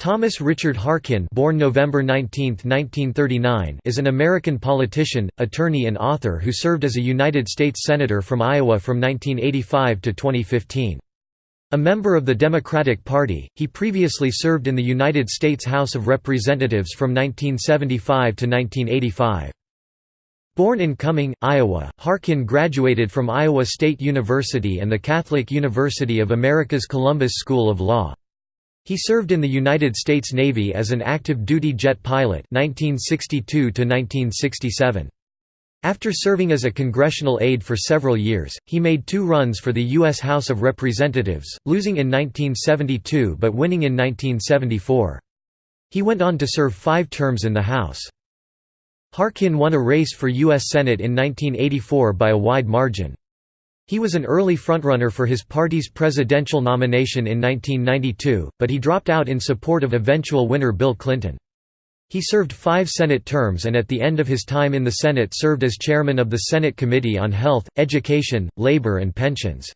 Thomas Richard Harkin born November 19, 1939, is an American politician, attorney and author who served as a United States Senator from Iowa from 1985 to 2015. A member of the Democratic Party, he previously served in the United States House of Representatives from 1975 to 1985. Born in Cumming, Iowa, Harkin graduated from Iowa State University and the Catholic University of America's Columbus School of Law. He served in the United States Navy as an active-duty jet pilot 1962 -1967. After serving as a congressional aide for several years, he made two runs for the U.S. House of Representatives, losing in 1972 but winning in 1974. He went on to serve five terms in the House. Harkin won a race for U.S. Senate in 1984 by a wide margin. He was an early frontrunner for his party's presidential nomination in 1992, but he dropped out in support of eventual winner Bill Clinton. He served five Senate terms and at the end of his time in the Senate served as chairman of the Senate Committee on Health, Education, Labor and Pensions.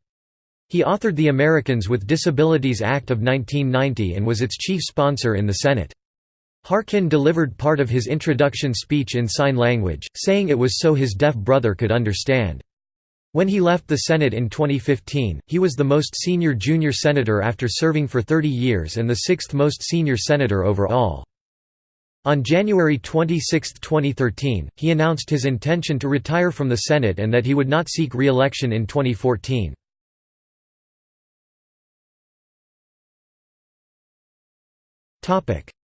He authored the Americans with Disabilities Act of 1990 and was its chief sponsor in the Senate. Harkin delivered part of his introduction speech in sign language, saying it was so his deaf brother could understand. When he left the Senate in 2015, he was the most senior junior senator after serving for 30 years and the sixth most senior senator overall. On January 26, 2013, he announced his intention to retire from the Senate and that he would not seek re-election in 2014.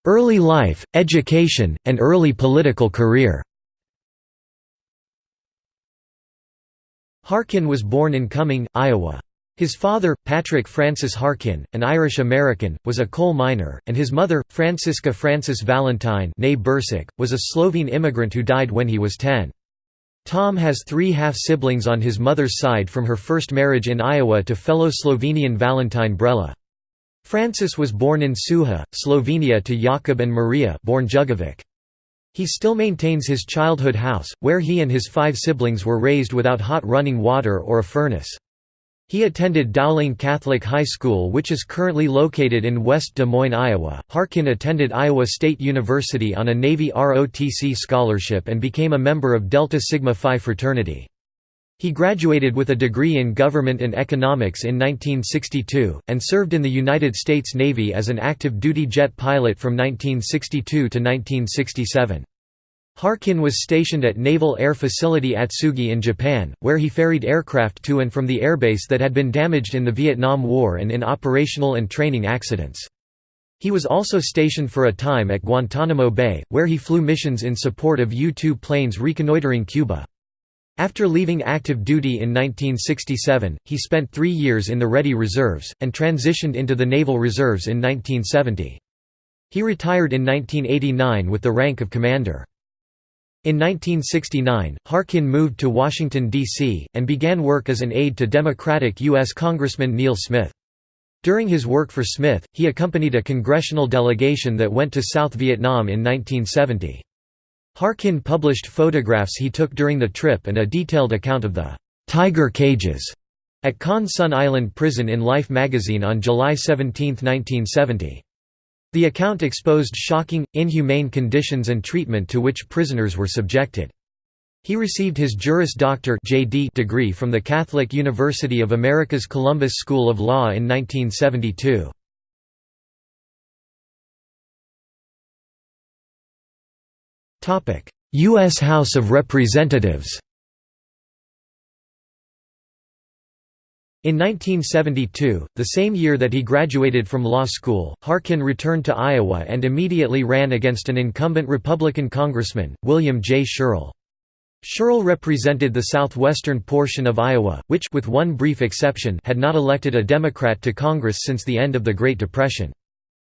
Early life, education, and early political career Harkin was born in Cumming, Iowa. His father, Patrick Francis Harkin, an Irish-American, was a coal miner, and his mother, Francisca Francis Valentine was a Slovene immigrant who died when he was 10. Tom has three half-siblings on his mother's side from her first marriage in Iowa to fellow Slovenian Valentine Brela. Francis was born in Suha, Slovenia to Jakub and Maria born Jugovic. He still maintains his childhood house, where he and his five siblings were raised without hot running water or a furnace. He attended Dowling Catholic High School which is currently located in West Des Moines, Iowa. Harkin attended Iowa State University on a Navy ROTC scholarship and became a member of Delta Sigma Phi fraternity. He graduated with a degree in government and economics in 1962, and served in the United States Navy as an active-duty jet pilot from 1962 to 1967. Harkin was stationed at Naval Air Facility Atsugi in Japan, where he ferried aircraft to and from the airbase that had been damaged in the Vietnam War and in operational and training accidents. He was also stationed for a time at Guantanamo Bay, where he flew missions in support of U-2 planes reconnoitering Cuba. After leaving active duty in 1967, he spent three years in the Ready Reserves, and transitioned into the Naval Reserves in 1970. He retired in 1989 with the rank of commander. In 1969, Harkin moved to Washington, D.C., and began work as an aide to Democratic U.S. Congressman Neal Smith. During his work for Smith, he accompanied a congressional delegation that went to South Vietnam in 1970. Harkin published photographs he took during the trip and a detailed account of the «tiger cages» at Con Son Island Prison in Life magazine on July 17, 1970. The account exposed shocking, inhumane conditions and treatment to which prisoners were subjected. He received his Juris Doctor degree from the Catholic University of America's Columbus School of Law in 1972. U.S. House of Representatives In 1972, the same year that he graduated from law school, Harkin returned to Iowa and immediately ran against an incumbent Republican congressman, William J. Scherle. Scherle represented the southwestern portion of Iowa, which with one brief exception had not elected a Democrat to Congress since the end of the Great Depression.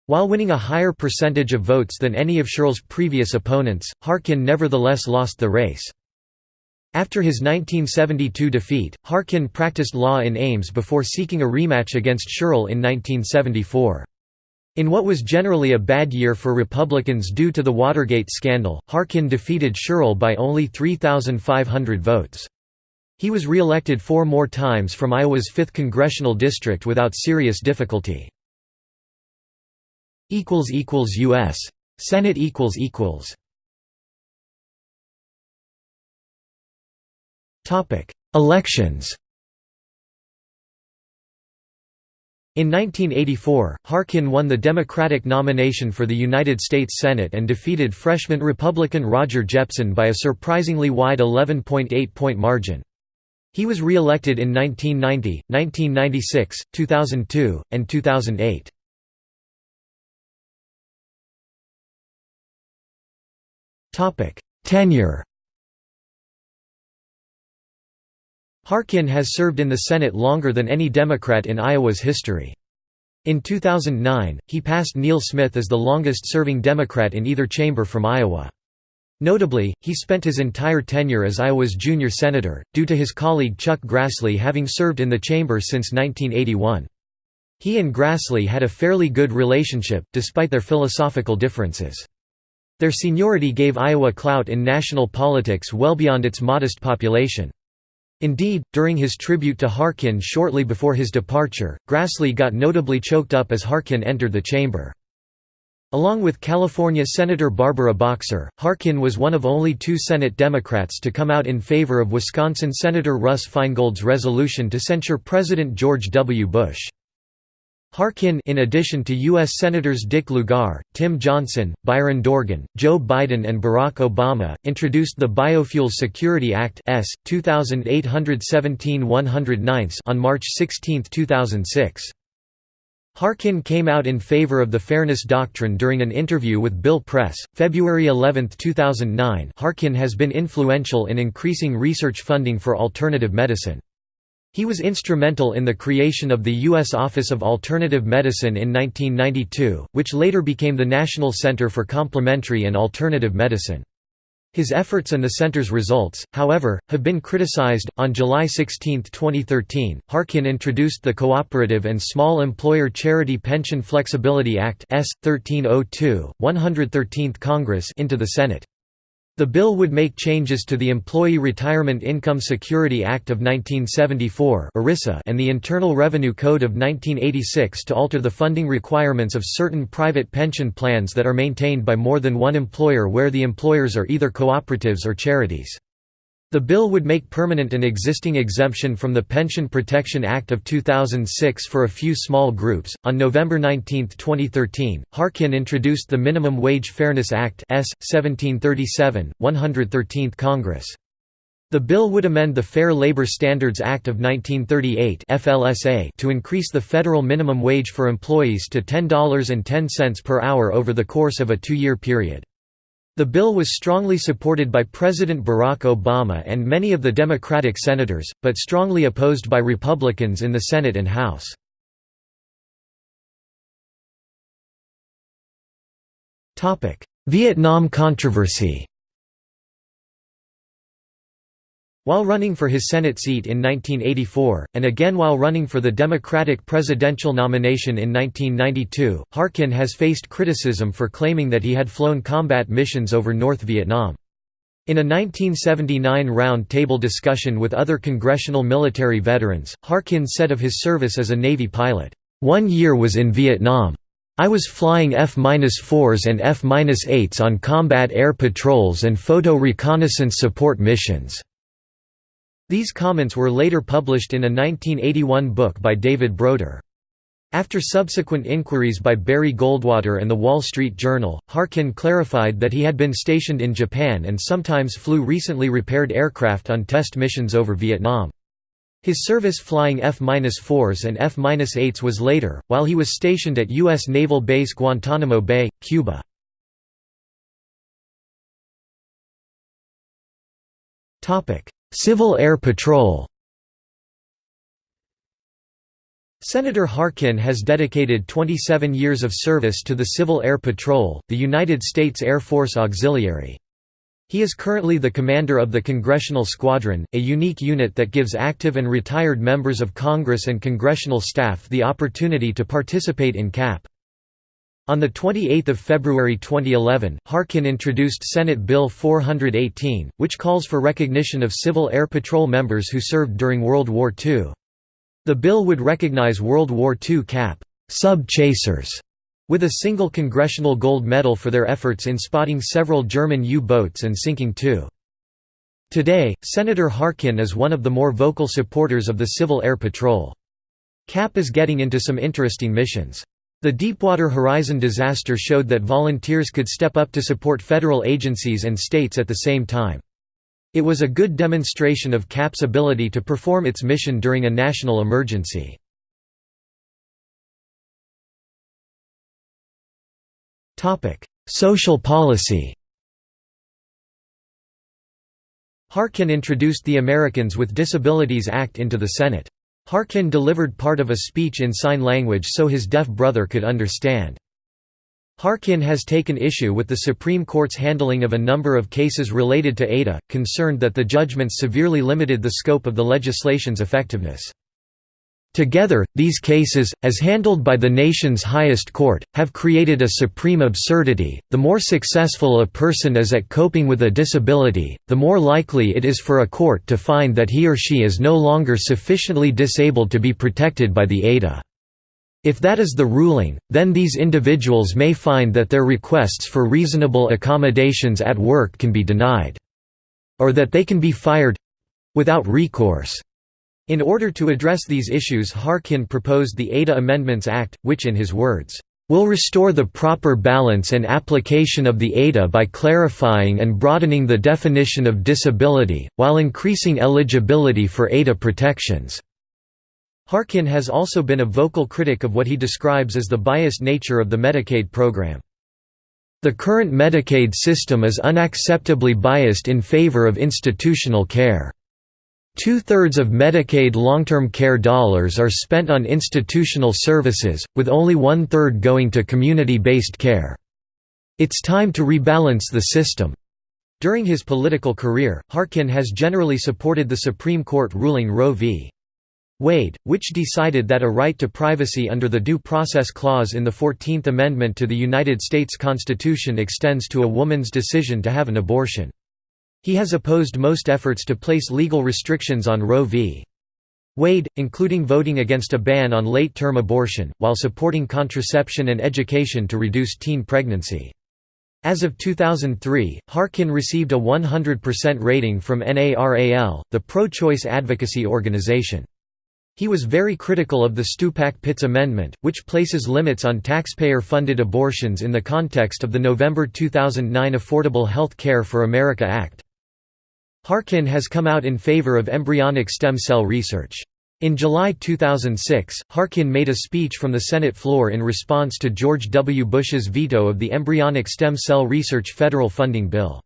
While winning a higher percentage of votes than any of Scherle's previous opponents, Harkin nevertheless lost the race. After his 1972 defeat, Harkin practiced law in Ames before seeking a rematch against Scherle in 1974. In what was generally a bad year for Republicans due to the Watergate scandal, Harkin defeated Scherle by only 3,500 votes. He was re-elected four more times from Iowa's 5th congressional district without serious difficulty. U.S. Senate equals equals topic Elections In 1984, Harkin won the Democratic nomination for the United States Senate and defeated freshman Republican Roger Jepsen by a surprisingly wide 11.8-point margin. He was re-elected in 1990, 1996, 2002, and 2008. Tenure Harkin has served in the Senate longer than any Democrat in Iowa's history. In 2009, he passed Neal Smith as the longest-serving Democrat in either chamber from Iowa. Notably, he spent his entire tenure as Iowa's junior senator, due to his colleague Chuck Grassley having served in the chamber since 1981. He and Grassley had a fairly good relationship, despite their philosophical differences. Their seniority gave Iowa clout in national politics well beyond its modest population. Indeed, during his tribute to Harkin shortly before his departure, Grassley got notably choked up as Harkin entered the chamber. Along with California Senator Barbara Boxer, Harkin was one of only two Senate Democrats to come out in favor of Wisconsin Senator Russ Feingold's resolution to censure President George W. Bush. Harkin in addition to U.S. Senators Dick Lugar, Tim Johnson, Byron Dorgan, Joe Biden and Barack Obama, introduced the Biofuels Security Act S. 2817 on March 16, 2006. Harkin came out in favor of the Fairness Doctrine during an interview with Bill Press, February 11, 2009 Harkin has been influential in increasing research funding for alternative medicine. He was instrumental in the creation of the U.S. Office of Alternative Medicine in 1992, which later became the National Center for Complementary and Alternative Medicine. His efforts and the center's results, however, have been criticized. On July 16, 2013, Harkin introduced the Cooperative and Small Employer Charity Pension Flexibility Act S. 1302, 113th Congress into the Senate. The bill would make changes to the Employee Retirement Income Security Act of 1974 and the Internal Revenue Code of 1986 to alter the funding requirements of certain private pension plans that are maintained by more than one employer where the employers are either cooperatives or charities. The bill would make permanent an existing exemption from the Pension Protection Act of 2006 for a few small groups. On November 19, 2013, Harkin introduced the Minimum Wage Fairness Act S. 1737, 113th Congress. The bill would amend the Fair Labor Standards Act of 1938 FLSA to increase the federal minimum wage for employees to $10.10 per hour over the course of a two-year period. The bill was strongly supported by President Barack Obama and many of the Democratic senators, but strongly opposed by Republicans in the Senate and House. Vietnam controversy While running for his Senate seat in 1984, and again while running for the Democratic presidential nomination in 1992, Harkin has faced criticism for claiming that he had flown combat missions over North Vietnam. In a 1979 round-table discussion with other congressional military veterans, Harkin said of his service as a Navy pilot, "...one year was in Vietnam. I was flying F-4s and F-8s on combat air patrols and photo reconnaissance support missions." These comments were later published in a 1981 book by David Broder. After subsequent inquiries by Barry Goldwater and The Wall Street Journal, Harkin clarified that he had been stationed in Japan and sometimes flew recently repaired aircraft on test missions over Vietnam. His service flying F-4s and F-8s was later, while he was stationed at U.S. Naval Base Guantanamo Bay, Cuba. Civil Air Patrol Senator Harkin has dedicated 27 years of service to the Civil Air Patrol, the United States Air Force Auxiliary. He is currently the commander of the Congressional Squadron, a unique unit that gives active and retired members of Congress and congressional staff the opportunity to participate in CAP. On 28 February 2011, Harkin introduced Senate Bill 418, which calls for recognition of Civil Air Patrol members who served during World War II. The bill would recognize World War II CAP sub-chasers With a single Congressional Gold Medal for their efforts in spotting several German U-boats and sinking two. Today, Senator Harkin is one of the more vocal supporters of the Civil Air Patrol. CAP is getting into some interesting missions. The Deepwater Horizon disaster showed that volunteers could step up to support federal agencies and states at the same time. It was a good demonstration of CAP's ability to perform its mission during a national emergency. Social policy Harkin introduced the Americans with Disabilities Act into the Senate. Harkin delivered part of a speech in sign language so his deaf brother could understand. Harkin has taken issue with the Supreme Court's handling of a number of cases related to ADA, concerned that the judgments severely limited the scope of the legislation's effectiveness. Together, these cases, as handled by the nation's highest court, have created a supreme absurdity. The more successful a person is at coping with a disability, the more likely it is for a court to find that he or she is no longer sufficiently disabled to be protected by the ADA. If that is the ruling, then these individuals may find that their requests for reasonable accommodations at work can be denied. Or that they can be fired—without recourse. In order to address these issues Harkin proposed the ADA Amendments Act, which in his words, "...will restore the proper balance and application of the ADA by clarifying and broadening the definition of disability, while increasing eligibility for ADA protections." Harkin has also been a vocal critic of what he describes as the biased nature of the Medicaid program. The current Medicaid system is unacceptably biased in favor of institutional care. Two-thirds of Medicaid long-term care dollars are spent on institutional services, with only one-third going to community-based care. It's time to rebalance the system. During his political career, Harkin has generally supported the Supreme Court ruling Roe v. Wade, which decided that a right to privacy under the Due Process Clause in the Fourteenth Amendment to the United States Constitution extends to a woman's decision to have an abortion. He has opposed most efforts to place legal restrictions on Roe v. Wade, including voting against a ban on late-term abortion, while supporting contraception and education to reduce teen pregnancy. As of 2003, Harkin received a 100% rating from NARAL, the pro-choice advocacy organization. He was very critical of the Stupak-Pitts Amendment, which places limits on taxpayer-funded abortions in the context of the November 2009 Affordable Health Care for America Act. Harkin has come out in favor of embryonic stem cell research. In July 2006, Harkin made a speech from the Senate floor in response to George W. Bush's veto of the embryonic stem cell research federal funding bill.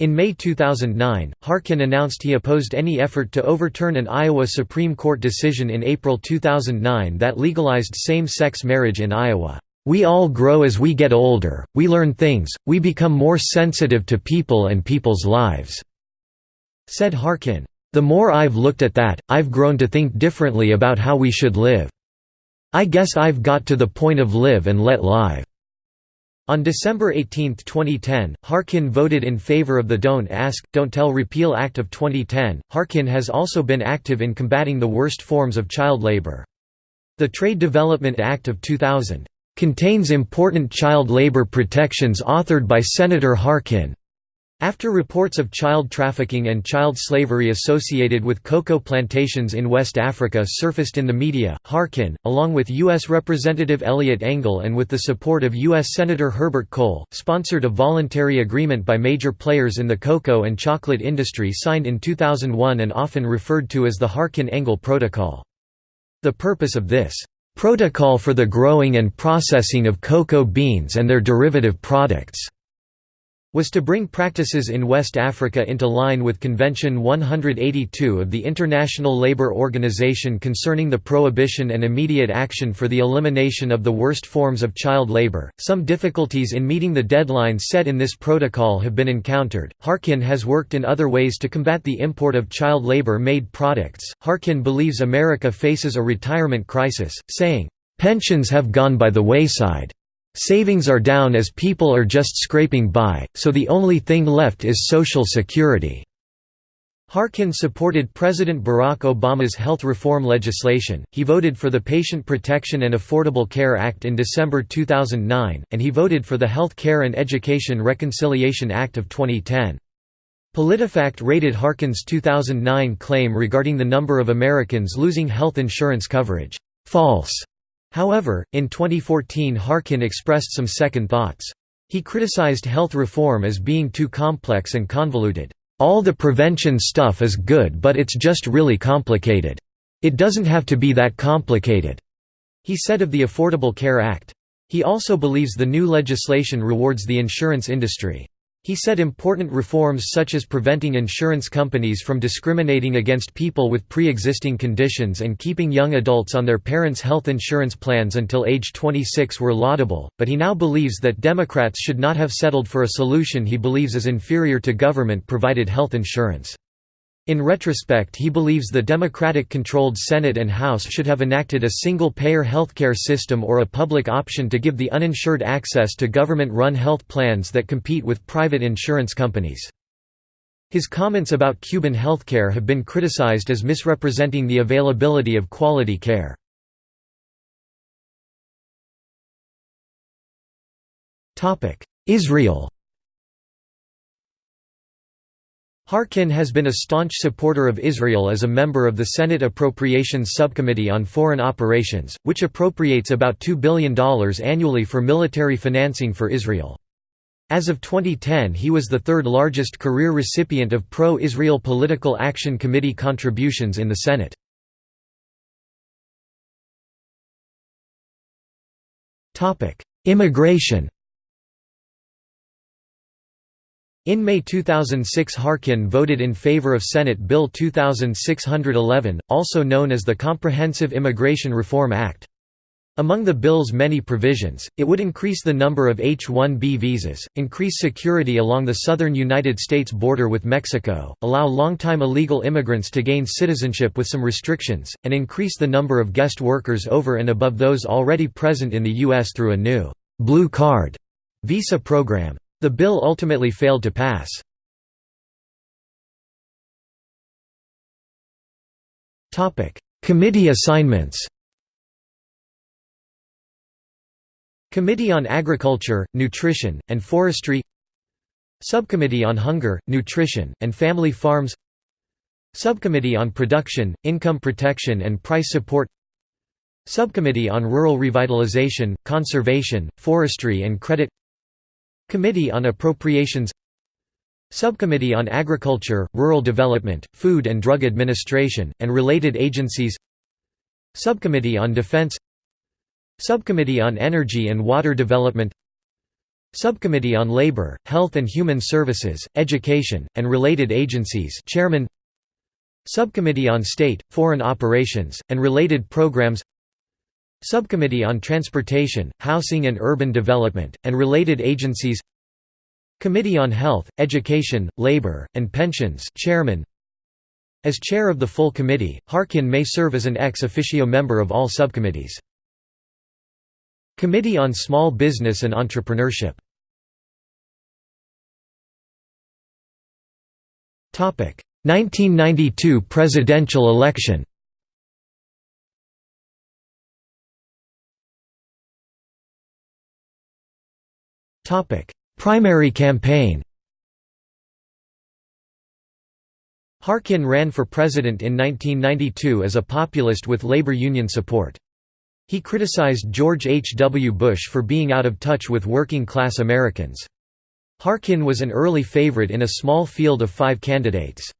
In May 2009, Harkin announced he opposed any effort to overturn an Iowa Supreme Court decision in April 2009 that legalized same-sex marriage in Iowa. We all grow as we get older, we learn things, we become more sensitive to people and people's lives. Said Harkin, "The more I've looked at that, I've grown to think differently about how we should live. I guess I've got to the point of live and let live." On December 18, 2010, Harkin voted in favor of the Don't Ask, Don't Tell Repeal Act of 2010. Harkin has also been active in combating the worst forms of child labor. The Trade Development Act of 2000 contains important child labor protections authored by Senator Harkin, after reports of child trafficking and child slavery associated with cocoa plantations in West Africa surfaced in the media, Harkin, along with U.S. Representative Eliot Engel and with the support of U.S. Senator Herbert Kohl, sponsored a voluntary agreement by major players in the cocoa and chocolate industry signed in 2001 and often referred to as the Harkin-Engel Protocol. The purpose of this protocol for the growing and processing of cocoa beans and their derivative products was to bring practices in West Africa into line with Convention 182 of the International Labour Organization concerning the prohibition and immediate action for the elimination of the worst forms of child labour. Some difficulties in meeting the deadlines set in this protocol have been encountered. Harkin has worked in other ways to combat the import of child labour made products. Harkin believes America faces a retirement crisis, saying, Pensions have gone by the wayside. Savings are down as people are just scraping by, so the only thing left is Social Security. Harkin supported President Barack Obama's health reform legislation, he voted for the Patient Protection and Affordable Care Act in December 2009, and he voted for the Health Care and Education Reconciliation Act of 2010. PolitiFact rated Harkin's 2009 claim regarding the number of Americans losing health insurance coverage, "...false." However, in 2014 Harkin expressed some second thoughts. He criticized health reform as being too complex and convoluted. All the prevention stuff is good but it's just really complicated. It doesn't have to be that complicated," he said of the Affordable Care Act. He also believes the new legislation rewards the insurance industry. He said important reforms such as preventing insurance companies from discriminating against people with pre-existing conditions and keeping young adults on their parents' health insurance plans until age 26 were laudable, but he now believes that Democrats should not have settled for a solution he believes is inferior to government-provided health insurance. In retrospect he believes the Democratic-controlled Senate and House should have enacted a single-payer healthcare system or a public option to give the uninsured access to government-run health plans that compete with private insurance companies. His comments about Cuban healthcare have been criticized as misrepresenting the availability of quality care. Israel Harkin has been a staunch supporter of Israel as a member of the Senate Appropriations Subcommittee on Foreign Operations, which appropriates about $2 billion annually for military financing for Israel. As of 2010 he was the third largest career recipient of pro-Israel Political Action Committee contributions in the Senate. Immigration In May 2006 Harkin voted in favor of Senate Bill 2611, also known as the Comprehensive Immigration Reform Act. Among the bill's many provisions, it would increase the number of H-1B visas, increase security along the southern United States border with Mexico, allow long-time illegal immigrants to gain citizenship with some restrictions, and increase the number of guest workers over and above those already present in the U.S. through a new «blue card» visa program. The bill ultimately failed to pass. Committee assignments Committee on Agriculture, Nutrition, and Forestry Subcommittee on Hunger, Nutrition, and Family Farms Subcommittee on Production, Income Protection and Price Support Subcommittee on Rural Revitalization, Conservation, Forestry and Credit Committee on Appropriations Subcommittee on Agriculture, Rural Development, Food and Drug Administration, and related agencies Subcommittee on Defense Subcommittee on Energy and Water Development Subcommittee on Labor, Health and Human Services, Education, and related agencies Chairman Subcommittee on State, Foreign Operations, and related programs Subcommittee on Transportation, Housing and Urban Development, and related agencies. Committee on Health, Education, Labor, and Pensions Chairman. As chair of the full committee, Harkin may serve as an ex officio member of all subcommittees. Committee on Small Business and Entrepreneurship. Topic 1992 presidential election Primary campaign Harkin ran for president in 1992 as a populist with labor union support. He criticized George H. W. Bush for being out of touch with working-class Americans. Harkin was an early favorite in a small field of five candidates.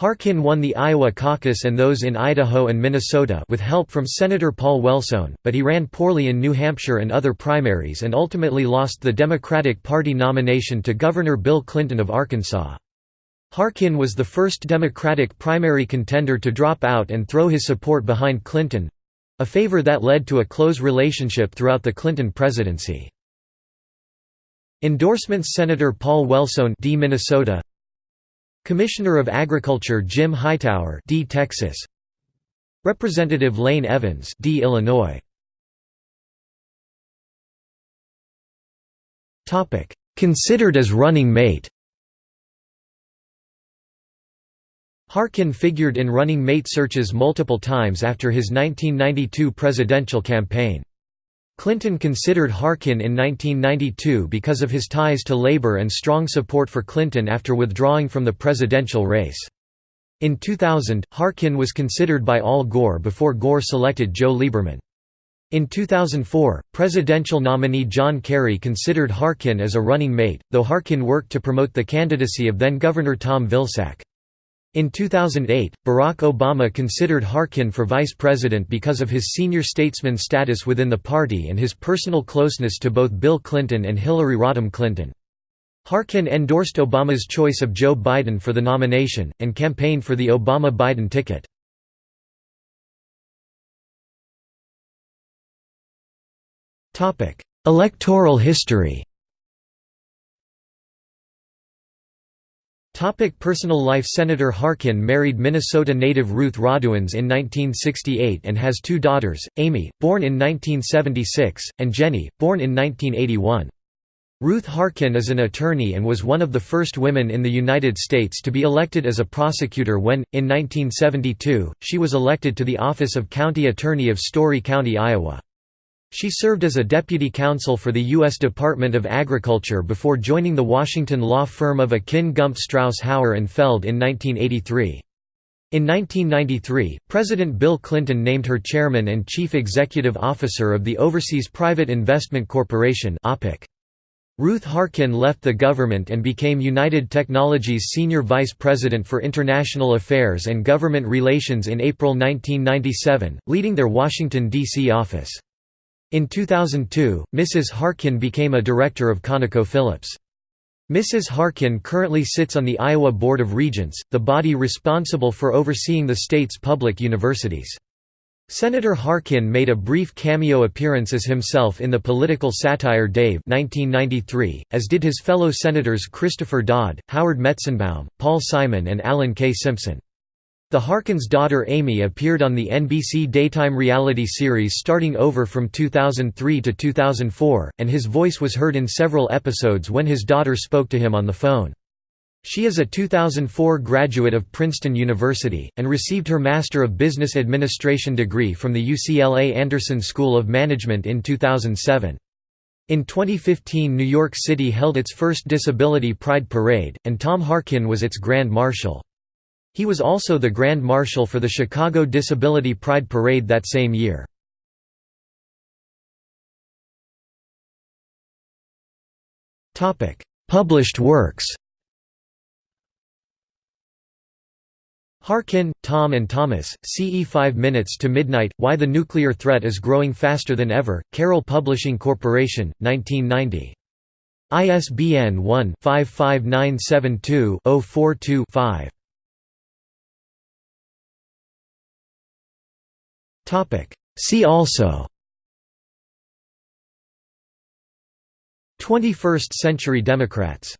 Harkin won the Iowa caucus and those in Idaho and Minnesota with help from Senator Paul Wellstone, but he ran poorly in New Hampshire and other primaries and ultimately lost the Democratic Party nomination to Governor Bill Clinton of Arkansas. Harkin was the first Democratic primary contender to drop out and throw his support behind Clinton—a favor that led to a close relationship throughout the Clinton presidency. Endorsements Senator Paul Wellstone D. Minnesota Commissioner of Agriculture Jim Hightower D. Texas Representative Lane Evans D. Illinois Topic Considered as running mate Harkin figured in running mate searches multiple times after his 1992 presidential campaign. Clinton considered Harkin in 1992 because of his ties to labor and strong support for Clinton after withdrawing from the presidential race. In 2000, Harkin was considered by Al Gore before Gore selected Joe Lieberman. In 2004, presidential nominee John Kerry considered Harkin as a running mate, though Harkin worked to promote the candidacy of then-Governor Tom Vilsack. In 2008, Barack Obama considered Harkin for vice president because of his senior statesman status within the party and his personal closeness to both Bill Clinton and Hillary Rodham Clinton. Harkin endorsed Obama's choice of Joe Biden for the nomination, and campaigned for the Obama-Biden ticket. Electoral history Topic personal life Senator Harkin married Minnesota native Ruth Raduenz in 1968 and has two daughters, Amy, born in 1976, and Jenny, born in 1981. Ruth Harkin is an attorney and was one of the first women in the United States to be elected as a prosecutor when, in 1972, she was elected to the office of County Attorney of Story County, Iowa. She served as a deputy counsel for the U.S. Department of Agriculture before joining the Washington law firm of Akin Gump Strauss Hauer and Feld in 1983. In 1993, President Bill Clinton named her chairman and chief executive officer of the Overseas Private Investment Corporation Ruth Harkin left the government and became United Technologies Senior Vice President for International Affairs and Government Relations in April 1997, leading their Washington, D.C. office. In 2002, Mrs. Harkin became a director of ConocoPhillips. Mrs. Harkin currently sits on the Iowa Board of Regents, the body responsible for overseeing the state's public universities. Senator Harkin made a brief cameo appearance as himself in the political satire Dave 1993, as did his fellow senators Christopher Dodd, Howard Metzenbaum, Paul Simon and Alan K. Simpson. The Harkins' daughter Amy appeared on the NBC daytime reality series Starting Over from 2003 to 2004, and his voice was heard in several episodes when his daughter spoke to him on the phone. She is a 2004 graduate of Princeton University, and received her Master of Business Administration degree from the UCLA Anderson School of Management in 2007. In 2015 New York City held its first Disability Pride Parade, and Tom Harkin was its Grand Marshal. He was also the Grand Marshal for the Chicago Disability Pride Parade that same year. Published works Harkin, Tom and Thomas, CE 5 Minutes to Midnight, Why the Nuclear Threat is Growing Faster Than Ever, Carol Publishing Corporation, 1990. ISBN 1-55972-042-5. See also. 21st century Democrats